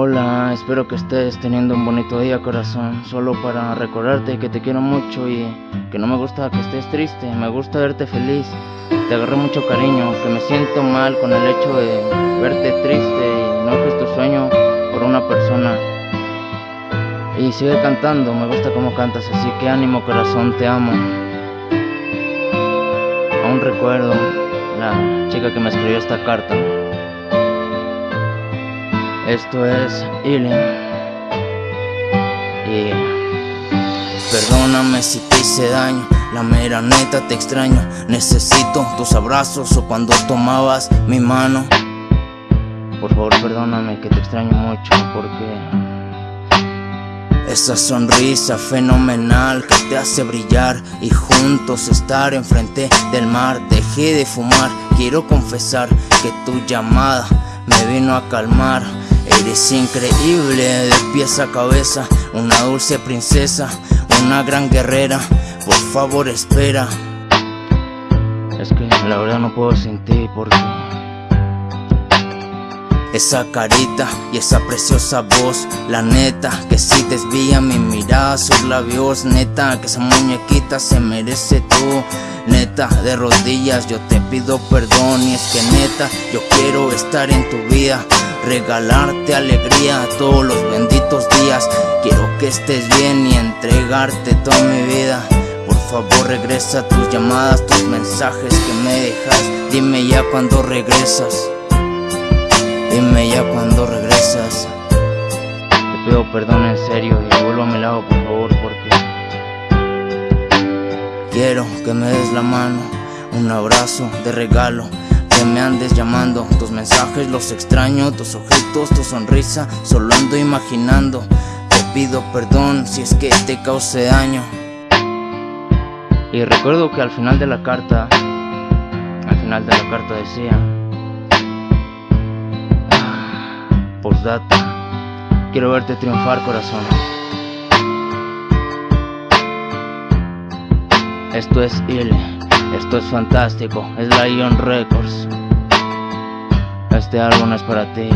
Hola, espero que estés teniendo un bonito día corazón, solo para recordarte que te quiero mucho y que no me gusta que estés triste, me gusta verte feliz, te agarré mucho cariño, que me siento mal con el hecho de verte triste y no es tu sueño por una persona. Y sigue cantando, me gusta cómo cantas, así que ánimo corazón, te amo. Aún recuerdo la chica que me escribió esta carta. Esto es Healing. Y perdóname si te hice daño. La mera neta te extraño. Necesito tus abrazos o cuando tomabas mi mano. Por favor, perdóname que te extraño mucho porque esa sonrisa fenomenal que te hace brillar y juntos estar enfrente del mar. Dejé de fumar, quiero confesar que tu llamada me vino a calmar. Eres increíble de pies a cabeza, una dulce princesa, una gran guerrera. Por favor, espera. Es que la verdad no puedo sin ti porque esa carita y esa preciosa voz, la neta que si desvía mi mirada sus labios, neta que esa muñequita se merece tú, neta de rodillas yo te pido perdón y es que neta yo quiero estar en tu vida regalarte alegría todos los benditos días. Quiero que estés bien y entregarte toda mi vida. Por favor regresa tus llamadas, tus mensajes que me dejas. Dime ya cuando regresas. Dime ya cuando regresas. Te pido perdón en serio y vuelvo a mi lado por favor porque quiero que me des la mano, un abrazo de regalo me andes llamando. Tus mensajes los extraño, tus ojitos, tu sonrisa Solo ando imaginando. Te pido perdón si es que te causé daño. Y recuerdo que al final de la carta Al final de la carta decía ah, Postdata Quiero verte triunfar corazón Esto es Ile esto es fantástico, es Lion Records. Este álbum es para ti.